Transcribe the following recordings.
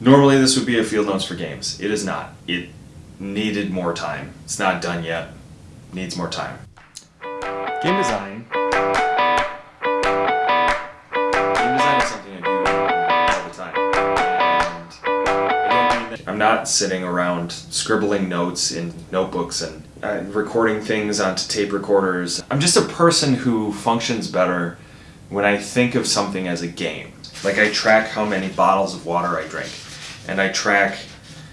Normally this would be a field notes for games. It is not. It needed more time. It's not done yet. Needs more time. Game design. Game design is something I do all the time. And. I'm not sitting around scribbling notes in notebooks and uh, recording things onto tape recorders. I'm just a person who functions better when I think of something as a game. Like I track how many bottles of water I drink and I track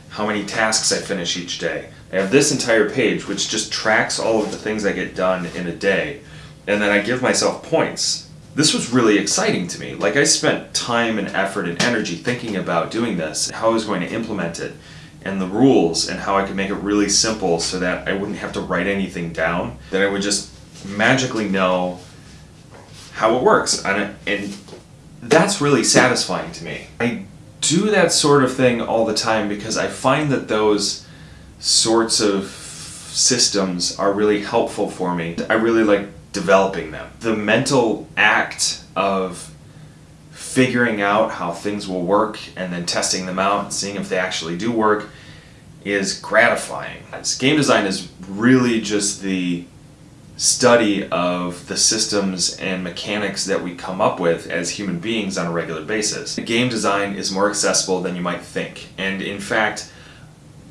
how many tasks I finish each day. I have this entire page which just tracks all of the things I get done in a day and then I give myself points. This was really exciting to me. Like I spent time and effort and energy thinking about doing this, how I was going to implement it, and the rules and how I could make it really simple so that I wouldn't have to write anything down, that I would just magically know how it works. And, and that's really satisfying to me. I do that sort of thing all the time because I find that those sorts of systems are really helpful for me. I really like developing them. The mental act of figuring out how things will work and then testing them out and seeing if they actually do work is gratifying. Game design is really just the study of the systems and mechanics that we come up with as human beings on a regular basis. Game design is more accessible than you might think. And in fact,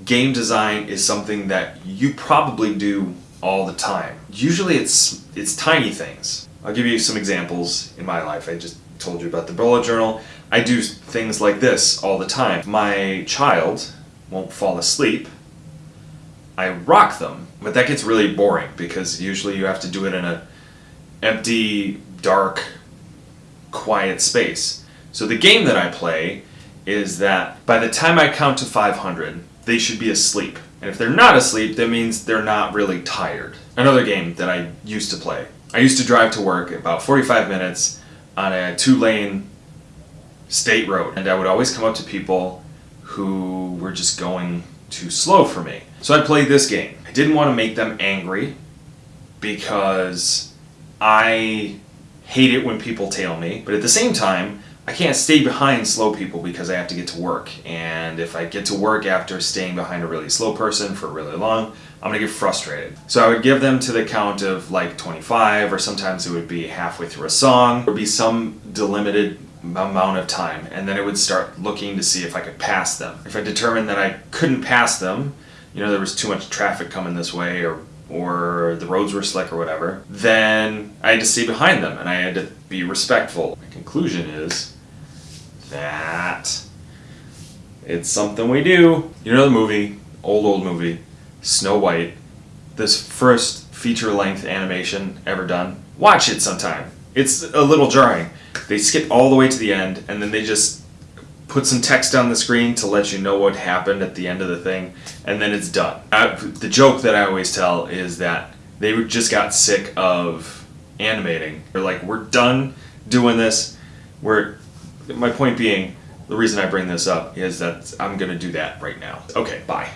game design is something that you probably do all the time. Usually it's, it's tiny things. I'll give you some examples in my life. I just told you about the bullet journal. I do things like this all the time. My child won't fall asleep. I rock them but that gets really boring because usually you have to do it in a empty, dark, quiet space. So the game that I play is that by the time I count to 500, they should be asleep. And if they're not asleep, that means they're not really tired. Another game that I used to play. I used to drive to work about 45 minutes on a two-lane state road. And I would always come up to people who were just going too slow for me. So I played this game I didn't want to make them angry because I hate it when people tail me, but at the same time, I can't stay behind slow people because I have to get to work. And if I get to work after staying behind a really slow person for really long, I'm gonna get frustrated. So I would give them to the count of like 25, or sometimes it would be halfway through a song. There would be some delimited amount of time, and then I would start looking to see if I could pass them. If I determined that I couldn't pass them, you know, there was too much traffic coming this way or or the roads were slick or whatever, then I had to see behind them and I had to be respectful. My conclusion is that it's something we do. You know the movie, old old movie, Snow White, this first feature-length animation ever done? Watch it sometime. It's a little jarring. They skip all the way to the end and then they just put some text on the screen to let you know what happened at the end of the thing, and then it's done. I, the joke that I always tell is that they just got sick of animating. They're like, we're done doing this. We're, my point being, the reason I bring this up is that I'm gonna do that right now. Okay, bye.